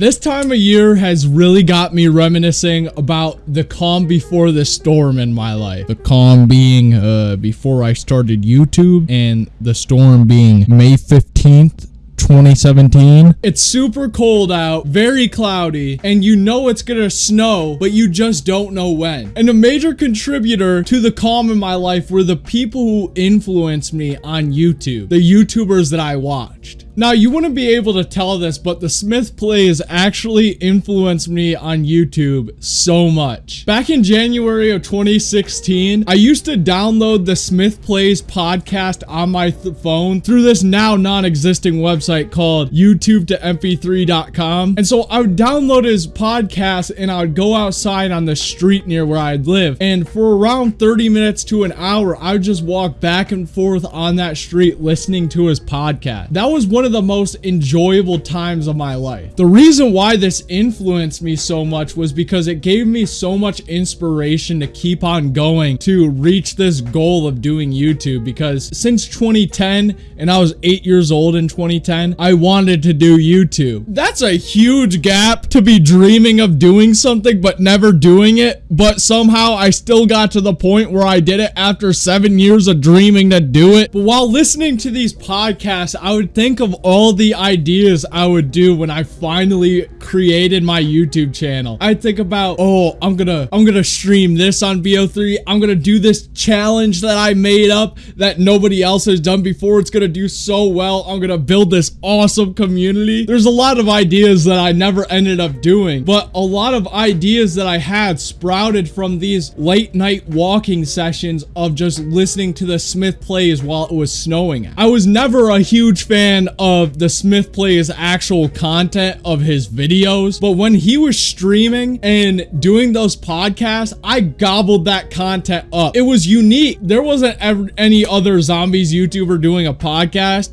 This time of year has really got me reminiscing about the calm before the storm in my life. The calm being uh, before I started YouTube and the storm being May 15th, 2017. It's super cold out, very cloudy, and you know it's gonna snow, but you just don't know when. And a major contributor to the calm in my life were the people who influenced me on YouTube, the YouTubers that I watched. Now, you wouldn't be able to tell this, but the Smith Plays actually influenced me on YouTube so much. Back in January of 2016, I used to download the Smith Plays podcast on my phone through this now non-existing website called youtube to mp3.com. And so I would download his podcast and I would go outside on the street near where I'd live. And for around 30 minutes to an hour, I would just walk back and forth on that street listening to his podcast. That was one of the most enjoyable times of my life. The reason why this influenced me so much was because it gave me so much inspiration to keep on going to reach this goal of doing YouTube because since 2010 and I was eight years old in 2010, I wanted to do YouTube. That's a huge gap to be dreaming of doing something but never doing it. But somehow I still got to the point where I did it after seven years of dreaming to do it. But while listening to these podcasts, I would think of all the ideas I would do when I finally created my YouTube channel. I think about, oh, I'm gonna, I'm gonna stream this on BO3. I'm gonna do this challenge that I made up that nobody else has done before. It's gonna do so well. I'm gonna build this awesome community. There's a lot of ideas that I never ended up doing, but a lot of ideas that I had sprouted from these late night walking sessions of just listening to the Smith plays while it was snowing. I was never a huge fan of the Smith Plays actual content of his videos, but when he was streaming and doing those podcasts, I gobbled that content up. It was unique. There wasn't ever any other zombies YouTuber doing a podcast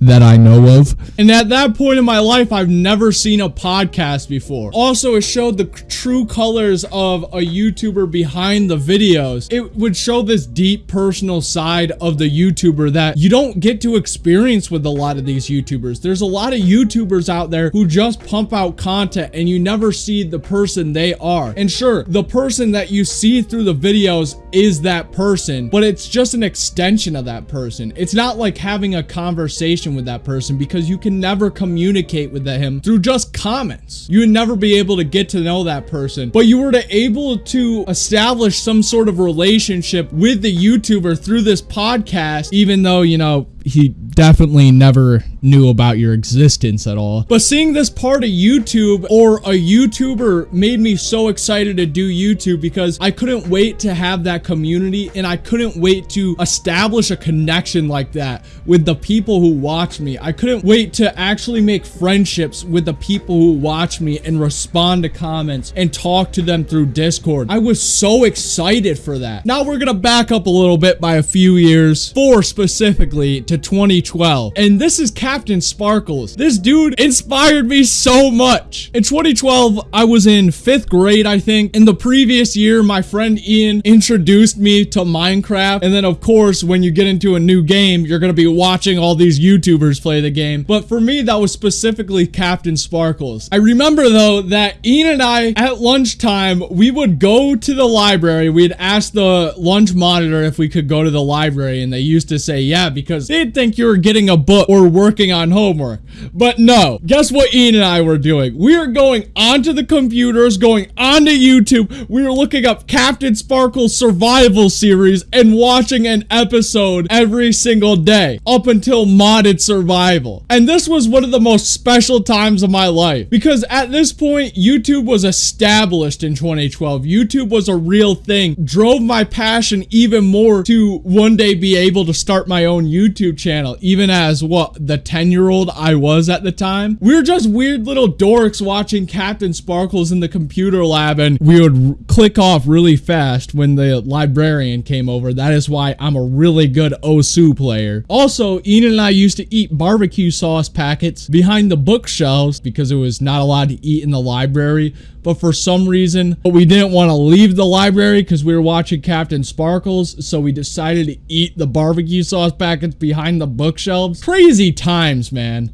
that I know of. And at that point in my life, I've never seen a podcast before. Also, it showed the true colors of a YouTuber behind the videos. It would show this deep personal side of the YouTuber that you don't get to experience with a lot of these YouTubers. There's a lot of YouTubers out there who just pump out content and you never see the person they are. And sure, the person that you see through the videos is that person, but it's just an extension of that person. It's not like having a conversation with that person because you can never communicate with him through just comments. You would never be able to get to know that person, but you were to able to establish some sort of relationship with the YouTuber through this podcast, even though, you know, he definitely never knew about your existence at all. But seeing this part of YouTube or a YouTuber made me so excited to do YouTube because I couldn't wait to have that community and I couldn't wait to establish a connection like that with the people who watch me. I couldn't wait to actually make friendships with the people who watch me and respond to comments and talk to them through Discord. I was so excited for that. Now we're gonna back up a little bit by a few years, four specifically, to 2012. And this is CaptainSparklez. This dude inspired me so much. In 2012, I was in fifth grade, I think. In the previous year, my friend Ian introduced me to Minecraft. And then, of course, when you get into a new game, you're going to be watching all these YouTubers play the game. But for me, that was specifically CaptainSparklez. I remember, though, that Ian and I, at lunchtime, we would go to the library. We'd ask the lunch monitor if we could go to the library. And they used to say, yeah, because think you were getting a book or working on homework. But no, guess what Ian and I were doing? We were going onto the computers, going onto YouTube. We were looking up Captain Sparkle's survival series and watching an episode every single day up until modded survival. And this was one of the most special times of my life because at this point, YouTube was established in 2012. YouTube was a real thing, drove my passion even more to one day be able to start my own YouTube channel, even as what the 10 year old I was at the time. We were just weird little dorks watching CaptainSparklez in the computer lab, and we would click off really fast when the librarian came over. That is why I'm a really good Osu player. Also, Ian and I used to eat barbecue sauce packets behind the bookshelves because it was not allowed to eat in the library but for some reason we didn't want to leave the library because we were watching CaptainSparklez so we decided to eat the barbecue sauce packets behind the bookshelves. Crazy times, man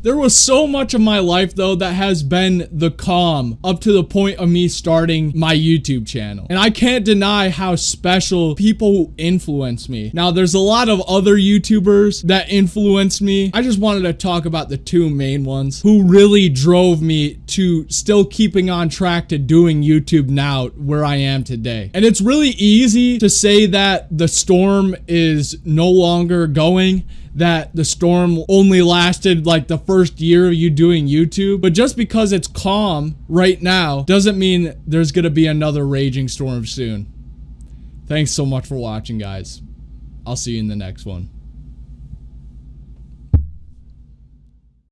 There was so much of my life though that has been the calm up to the point of me starting my YouTube channel. And I can't deny how special people influence me. Now there's a lot of other YouTubers that influenced me. I just wanted to talk about the two main ones who really drove me to still keeping on track to doing YouTube now where I am today. And it's really easy to say that the storm is no longer going that the storm only lasted like the first year of you doing YouTube. But just because it's calm right now doesn't mean there's going to be another raging storm soon. Thanks so much for watching, guys. I'll see you in the next one.